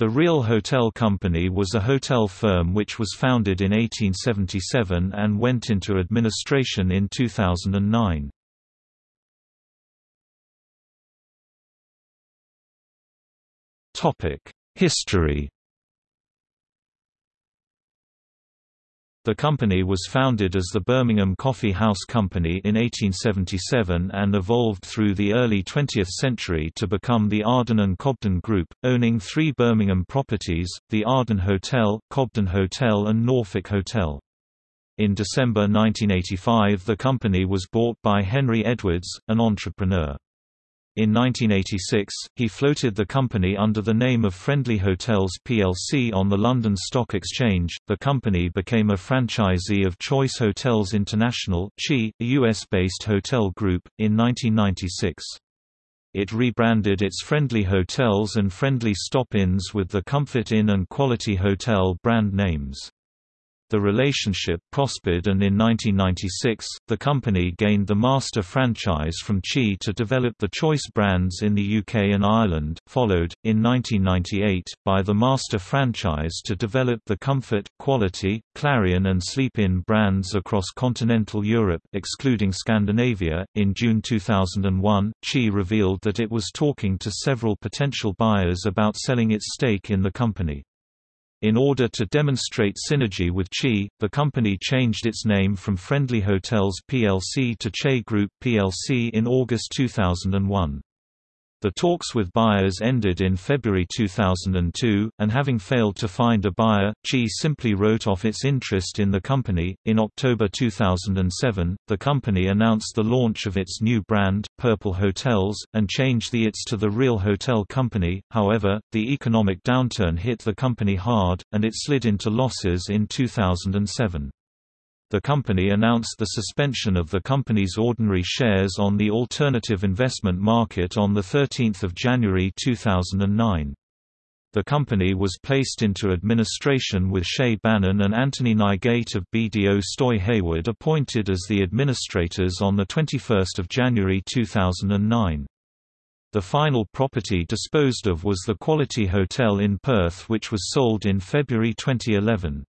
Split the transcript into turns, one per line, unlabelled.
The Real Hotel Company was a hotel firm which was founded in 1877 and went into administration in 2009. History The company was founded as the Birmingham Coffee House Company in 1877 and evolved through the early 20th century to become the Arden and Cobden Group, owning three Birmingham properties, the Arden Hotel, Cobden Hotel and Norfolk Hotel. In December 1985 the company was bought by Henry Edwards, an entrepreneur. In 1986, he floated the company under the name of Friendly Hotels plc on the London Stock Exchange. The company became a franchisee of Choice Hotels International (CHI), a US-based hotel group, in 1996. It rebranded its Friendly Hotels and Friendly Stop-Ins with the Comfort Inn and Quality Hotel brand names. The relationship prospered and in 1996, the company gained the master franchise from CHI to develop the Choice brands in the UK and Ireland, followed, in 1998, by the master franchise to develop the Comfort, Quality, Clarion and Sleep Inn brands across continental Europe, excluding Scandinavia. In June 2001, CHI revealed that it was talking to several potential buyers about selling its stake in the company. In order to demonstrate synergy with CHI, the company changed its name from Friendly Hotels plc to CHI Group plc in August 2001. The talks with buyers ended in February 2002, and having failed to find a buyer, CHI simply wrote off its interest in the company. In October 2007, the company announced the launch of its new brand, Purple Hotels, and changed the its to the Real Hotel Company. However, the economic downturn hit the company hard, and it slid into losses in 2007 the company announced the suspension of the company's ordinary shares on the alternative investment market on 13 January 2009. The company was placed into administration with Shay Bannon and Anthony Nygate of BDO Stoy Hayward appointed as the administrators on 21 January 2009. The final property disposed of was the Quality Hotel in Perth which was sold in February 2011.